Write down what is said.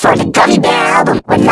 for the Gummy Bear album. With